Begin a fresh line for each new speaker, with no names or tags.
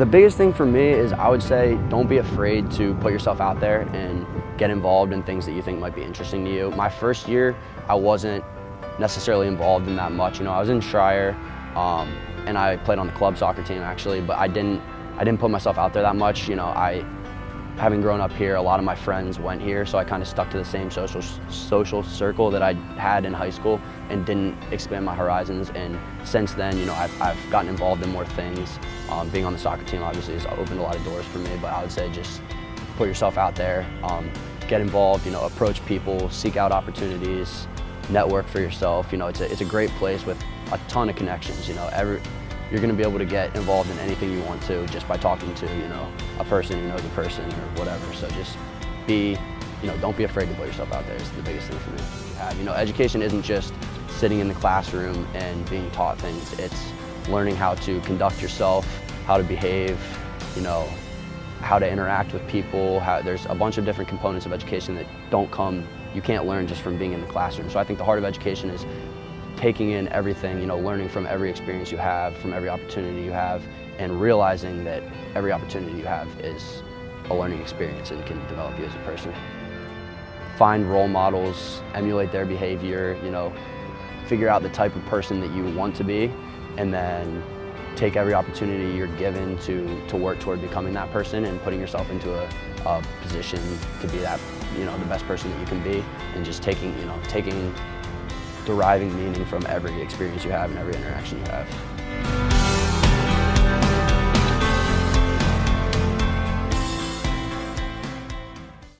The biggest thing for me is I would say don't be afraid to put yourself out there and get involved in things that you think might be interesting to you. My first year, I wasn't necessarily involved in that much. You know, I was in Schreyer um, and I played on the club soccer team actually, but I didn't, I didn't put myself out there that much. You know, I, having grown up here, a lot of my friends went here, so I kind of stuck to the same social social circle that I had in high school and didn't expand my horizons. And since then, you know, I've, I've gotten involved in more things. Um, being on the soccer team obviously has opened a lot of doors for me, but I would say just put yourself out there, um, get involved, you know, approach people, seek out opportunities, network for yourself. You know, it's a, it's a great place with a ton of connections. You know, every, you're going to be able to get involved in anything you want to just by talking to, you know, a person who knows a person or whatever. So just be, you know, don't be afraid to put yourself out there is the biggest thing for me. You have, you know, education isn't just sitting in the classroom and being taught things. It's learning how to conduct yourself, how to behave, you know, how to interact with people. How, there's a bunch of different components of education that don't come, you can't learn just from being in the classroom. So I think the heart of education is taking in everything, you know, learning from every experience you have, from every opportunity you have, and realizing that every opportunity you have is a learning experience and can develop you as a person. Find role models, emulate their behavior, you know, figure out the type of person that you want to be, and then take every opportunity you're given to, to work toward becoming that person and putting yourself into a, a position to be that, you know, the best person that you can be, and just taking, you know, taking deriving meaning from every experience you have and every interaction you have.